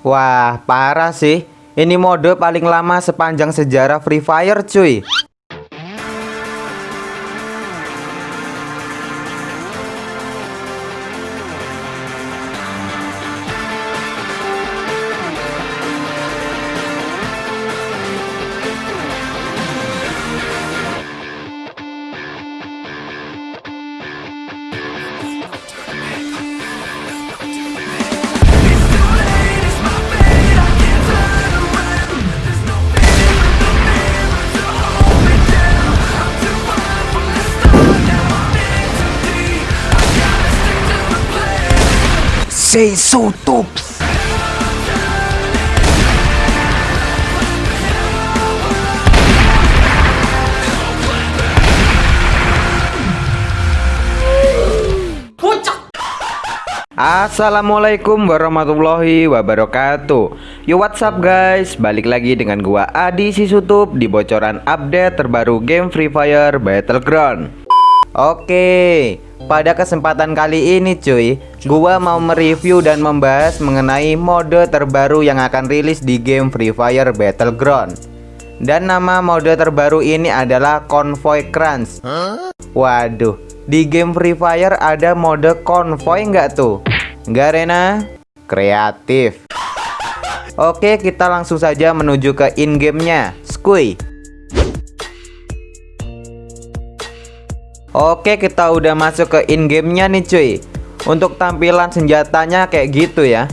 Wah, parah sih. Ini mode paling lama sepanjang sejarah Free Fire, cuy. Say so tops. Assalamualaikum warahmatullahi wabarakatuh. Yo what's up guys? Balik lagi dengan gua Adi Sisutup Di bocoran update terbaru game Free Fire Battleground. Oke Pada kesempatan kali ini cuy Gua mau mereview dan membahas mengenai mode terbaru yang akan rilis di game Free Fire Battleground. Dan nama mode terbaru ini adalah Convoy Crunch. Waduh di game Free Fire ada mode konvoy nggak tuh? Nggak Rena? Kreatif. Oke kita langsung saja menuju ke in-game-nya. Skui Oke kita udah masuk ke in-game-nya nih cuy. Untuk tampilan senjatanya kayak gitu ya.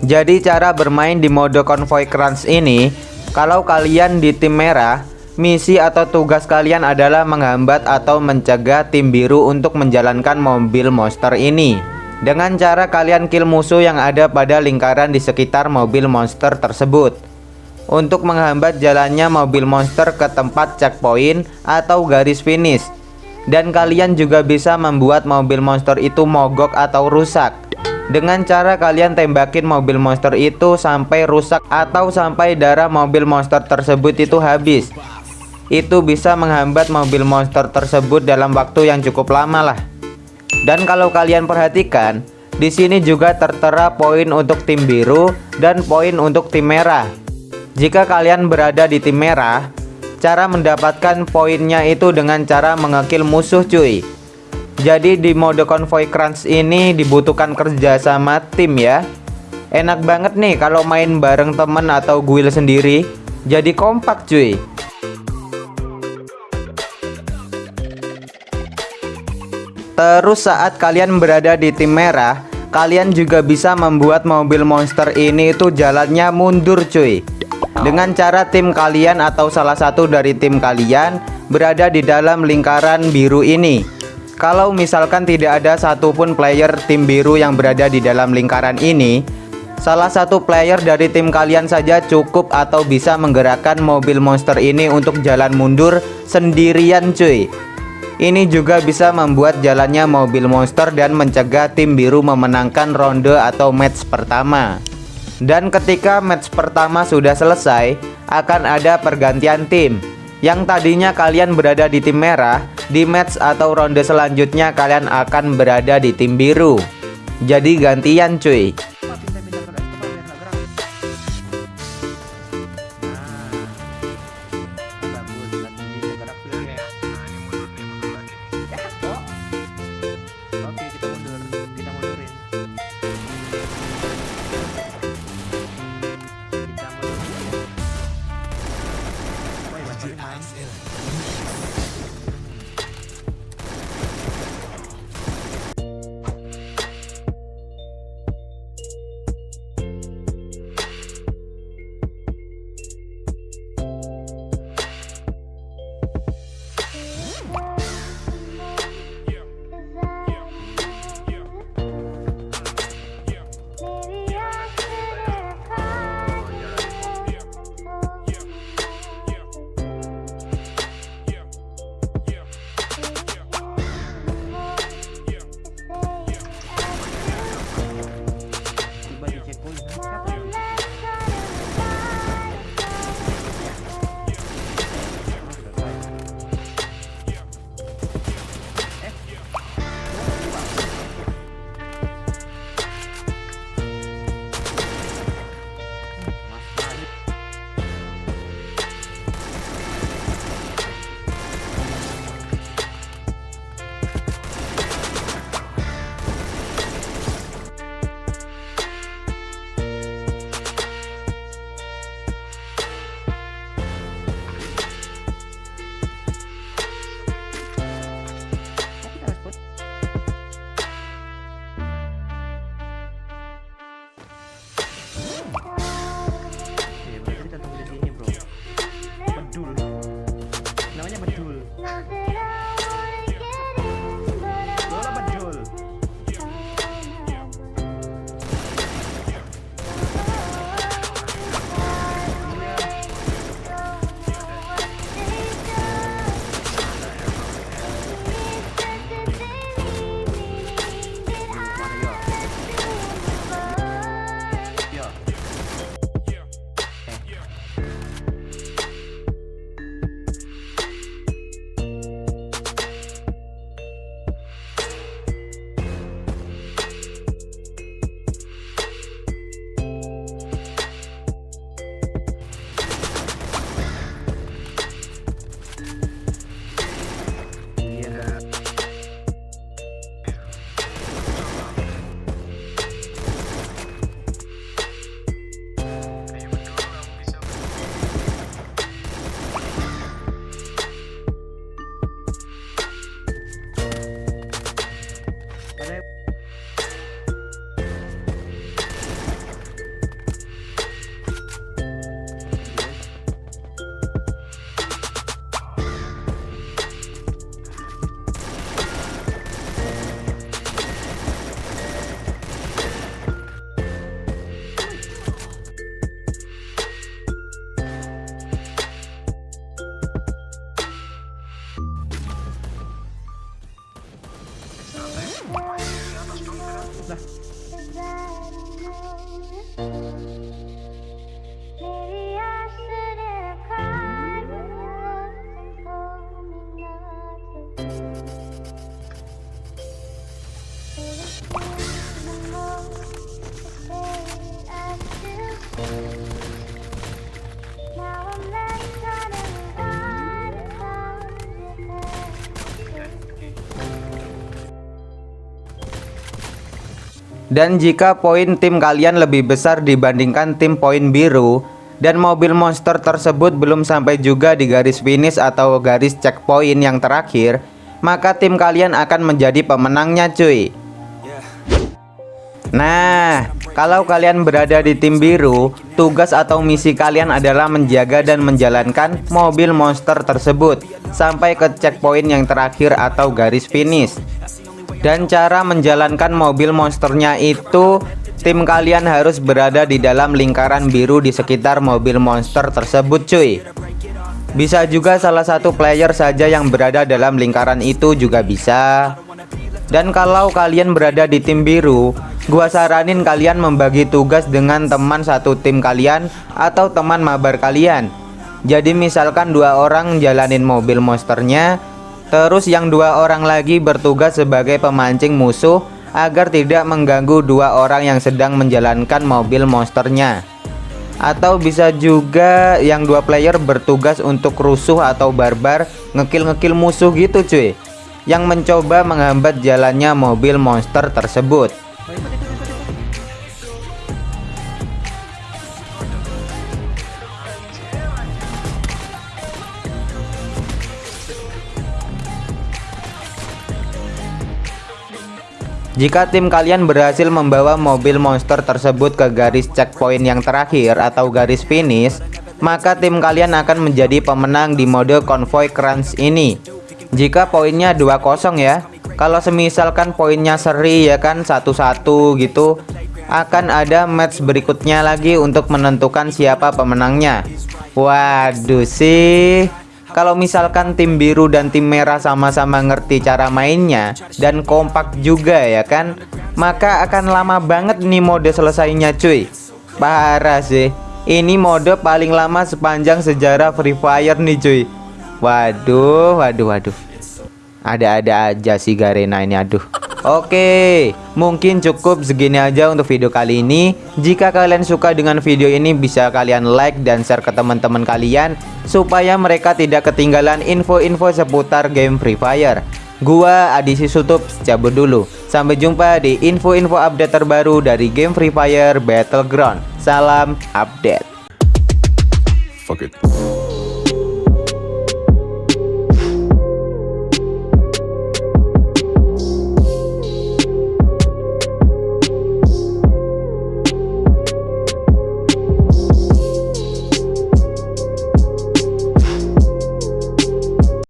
Jadi cara bermain di mode konvoy crunch ini Kalau kalian di tim merah Misi atau tugas kalian adalah menghambat atau mencegah tim biru untuk menjalankan mobil monster ini. Dengan cara kalian kill musuh yang ada pada lingkaran di sekitar mobil monster tersebut. Untuk menghambat jalannya mobil monster ke tempat checkpoint atau garis finish Dan kalian juga bisa membuat mobil monster itu mogok atau rusak dengan cara kalian tembakin mobil monster itu sampai rusak atau sampai darah mobil monster tersebut itu habis itu bisa menghambat mobil monster tersebut dalam waktu yang cukup lama lah. Dan kalau kalian perhatikan, di sini juga tertera poin untuk tim biru dan poin untuk tim merah. Jika kalian berada di tim merah, cara mendapatkan poinnya itu dengan cara mengekil musuh cuy. Jadi di mode konvoy crunch ini dibutuhkan kerja sama tim ya. Enak banget nih kalau main bareng temen atau guild sendiri. Jadi kompak cuy. Terus saat kalian berada di tim merah Kalian juga bisa membuat mobil monster ini itu jalannya mundur cuy Dengan cara tim kalian atau salah satu dari tim kalian Berada di dalam lingkaran biru ini. Kalau misalkan tidak ada satupun player tim biru yang berada di dalam lingkaran ini Salah satu player dari tim kalian saja cukup atau bisa menggerakkan mobil monster ini untuk jalan mundur sendirian cuy. Ini juga bisa membuat jalannya mobil monster dan mencegah tim biru memenangkan ronde atau match pertama. Dan ketika match pertama sudah selesai, akan ada pergantian tim. Yang tadinya kalian berada di tim merah, di match atau ronde selanjutnya kalian akan berada di tim biru. Jadi gantian cuy. Dan jika poin tim kalian lebih besar dibandingkan tim poin biru dan mobil monster tersebut belum sampai juga di garis finish atau garis checkpoint yang terakhir, maka tim kalian akan menjadi pemenangnya cuy. Nah, kalau kalian berada di tim biru, tugas atau misi kalian adalah menjaga dan menjalankan mobil monster tersebut sampai ke checkpoint yang terakhir atau garis finish. Dan cara menjalankan mobil monsternya itu Tim kalian harus berada di dalam lingkaran biru di sekitar mobil monster tersebut cuy. Bisa juga salah satu player saja yang berada dalam lingkaran itu juga bisa. Dan kalau kalian berada di tim biru Gua saranin kalian membagi tugas dengan teman satu tim kalian Atau teman mabar kalian. Jadi misalkan dua orang jalanin mobil monsternya Terus yang dua orang lagi bertugas sebagai pemancing musuh agar tidak mengganggu dua orang yang sedang menjalankan mobil monsternya. Atau bisa juga yang dua player bertugas untuk rusuh atau barbar ngekill-ngekill musuh gitu cuy. Yang mencoba menghambat jalannya mobil monster tersebut. Jika tim kalian berhasil membawa mobil monster tersebut ke garis checkpoint yang terakhir atau garis finish, maka tim kalian akan menjadi pemenang di mode konvoy crunch ini. Jika poinnya 2-0 ya. Kalau semisalkan poinnya seri ya kan satu-satu gitu, akan ada match berikutnya lagi untuk menentukan siapa pemenangnya. Waduh sih kalau misalkan tim biru dan tim merah sama-sama ngerti cara mainnya dan kompak juga ya kan maka akan lama banget nih mode selesainya cuy. Parah sih. Ini mode paling lama sepanjang sejarah Free Fire nih cuy. Waduh waduh waduh. Ada-ada aja sih Garena ini aduh Oke, mungkin cukup segini aja untuk video kali ini. Jika kalian suka dengan video ini, bisa kalian like dan share ke teman-teman kalian supaya mereka tidak ketinggalan info-info seputar game Free Fire. Gua Adisi Sutup cabut dulu. Sampai jumpa di info-info update terbaru dari game Free Fire Battleground. Salam update. Fuck.